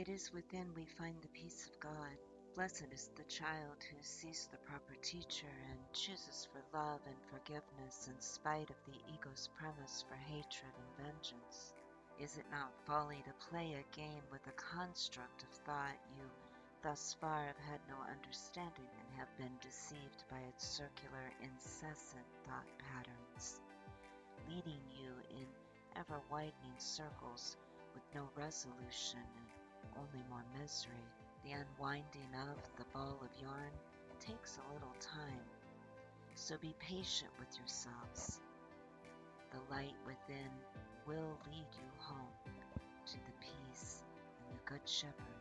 It is within we find the peace of God. Blessed is the child who sees the proper teacher and chooses for love and forgiveness in spite of the ego's premise for hatred and vengeance. Is it not folly to play a game with a construct of thought you thus far have had no understanding and have been deceived by its circular, incessant thought patterns, leading you in ever widening circles with no resolution The unwinding of the ball of yarn takes a little time, so be patient with yourselves. The light within will lead you home to the peace and the Good Shepherd